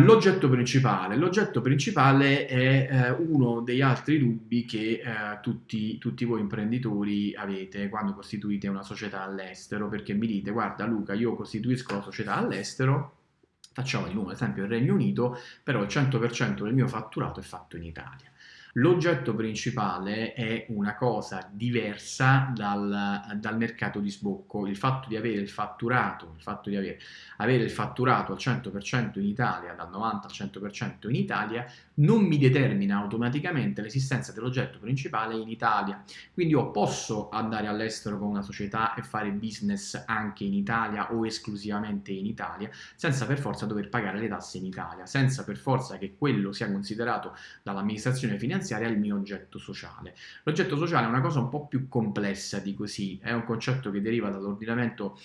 L'oggetto principale. L'oggetto principale è eh, uno degli altri dubbi che eh, tutti, tutti, voi imprenditori avete quando costituite una società all'estero, perché mi dite, guarda Luca, io costituisco la società all'estero, facciamo di nuovo l'esempio il Regno Unito, però il 100% del mio fatturato è fatto in Italia. L'oggetto principale è una cosa diversa dal, dal, mercato di sbocco, il fatto di avere il fatturato, il fatto di avere, avere il fatturato al 100% in Italia, dal 90 al 100% in Italia, non mi determina automaticamente l'esistenza dell'oggetto principale in Italia. Quindi io posso andare all'estero con una società e fare business anche in Italia o esclusivamente in Italia, senza per forza dover pagare le tasse in Italia, senza per forza che quello sia considerato dall'amministrazione finanziaria finanziaria il mio oggetto sociale. L'oggetto sociale è una cosa un po' più complessa di così, è un concetto che deriva dall'ordinamento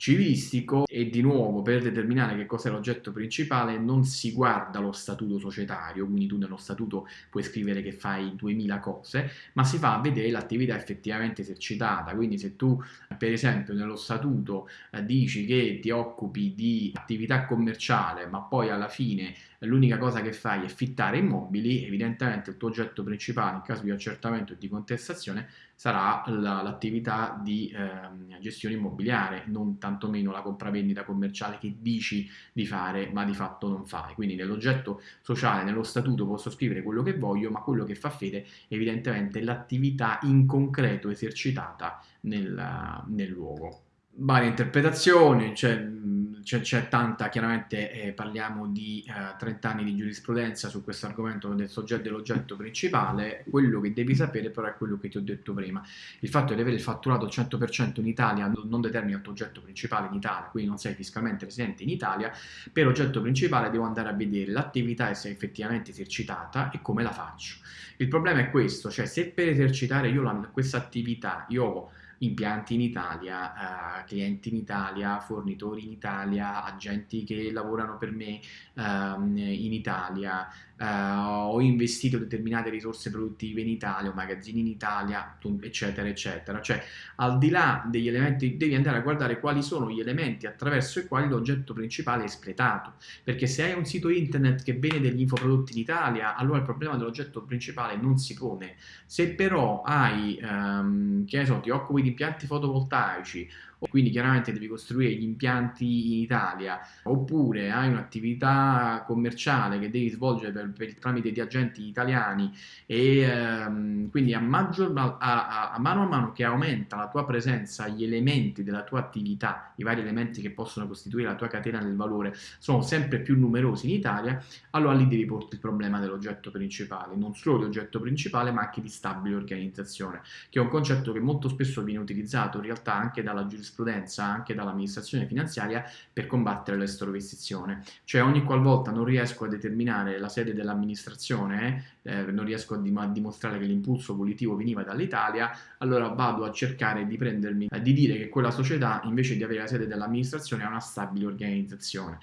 civilistico e di nuovo per determinare che cos'è l'oggetto principale non si guarda lo statuto societario, quindi tu nello statuto puoi scrivere che fai 2000 cose, ma si fa a vedere l'attività effettivamente esercitata, quindi se tu per esempio nello statuto eh, dici che ti occupi di attività commerciale ma poi alla fine l'unica cosa che fai è fittare immobili, evidentemente il tuo oggetto principale in caso di accertamento e di contestazione sarà l'attività di eh, gestione immobiliare, non tantomeno la compravendita commerciale che dici di fare ma di fatto non fai. Quindi nell'oggetto sociale, nello statuto posso scrivere quello che voglio, ma quello che fa fede evidentemente è l'attività in concreto esercitata nel, nel luogo varie interpretazioni, c'è, tanta, chiaramente eh, parliamo di eh, 30 anni di giurisprudenza su questo argomento del soggetto dell'oggetto principale, quello che devi sapere però è quello che ti ho detto prima, il fatto di avere il fatturato al 100% in Italia non determina il tuo oggetto principale in Italia, quindi non sei fiscalmente residente in Italia, per oggetto principale devo andare a vedere l'attività se è effettivamente esercitata e come la faccio. Il problema è questo, cioè se per esercitare io questa attività io ho impianti in Italia, eh, clienti in Italia, fornitori in Italia, agenti che lavorano per me ehm, in Italia, eh, ho investito determinate risorse produttive in Italia, ho magazzini in Italia, eccetera, eccetera. Cioè, al di là degli elementi, devi andare a guardare quali sono gli elementi attraverso i quali l'oggetto principale è espletato. Perché se hai un sito internet che vende degli infoprodotti in Italia, allora il problema dell'oggetto principale non si pone. Se però hai, ehm, che ne so, ti occupi di impianti fotovoltaici quindi chiaramente devi costruire gli impianti in Italia, oppure hai un'attività commerciale che devi svolgere per, per tramite di agenti italiani e ehm, quindi a, maggior, a, a, a, mano a mano che aumenta la tua presenza, gli elementi della tua attività, i vari elementi che possono costituire la tua catena del valore sono sempre più numerosi in Italia, allora lì devi porti il problema dell'oggetto principale, non solo di oggetto principale ma anche di stabile organizzazione, che è un concetto che molto spesso viene utilizzato in realtà anche dalla giurisprudenza giurisprudenza anche dall'amministrazione finanziaria per combattere l'esterovestizione. Cioè ogni qualvolta non riesco a determinare la sede dell'amministrazione, eh, non riesco a, dim a, dimostrare che l'impulso volitivo veniva dall'Italia, allora vado a cercare di prendermi, eh, di dire che quella società invece di avere la sede dell'amministrazione ha una stabile organizzazione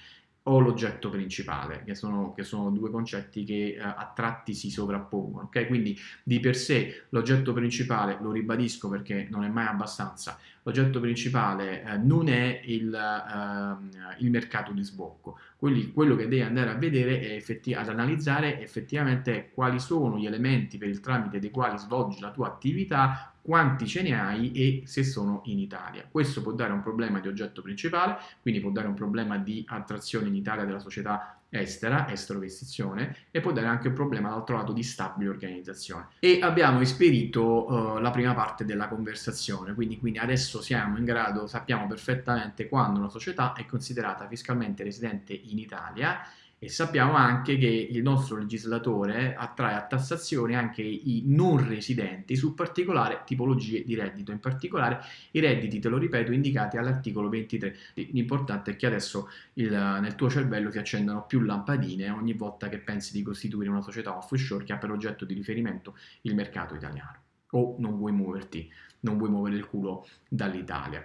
o l'oggetto principale, che sono, che sono, due concetti che eh, a tratti si sovrappongono. Okay? Quindi di per sé l'oggetto principale, lo ribadisco perché non è mai abbastanza, l'oggetto principale eh, non è il, eh, il, mercato di sbocco. Quindi quello che devi andare a vedere è ad analizzare effettivamente quali sono gli elementi per il tramite dei quali svolgi la tua attività, quanti ce ne hai e se sono in Italia. Questo può dare un problema di oggetto principale, quindi può dare un problema di attrazione in Italia della società estera, estero-investizione, e può dare anche un problema dall'altro lato di stabile organizzazione. E abbiamo esperito uh, la prima parte della conversazione, quindi, quindi adesso siamo in grado, sappiamo perfettamente quando una società è considerata fiscalmente residente in Italia e sappiamo anche che il nostro legislatore attrae a tassazione anche i non residenti su particolari tipologie di reddito, in particolare i redditi, te lo ripeto, indicati all'articolo 23. L'importante è che adesso il, nel tuo cervello si accendano più lampadine ogni volta che pensi di costituire una società offshore che ha per oggetto di riferimento il mercato italiano o non vuoi muoverti, non vuoi muovere il culo dall'Italia.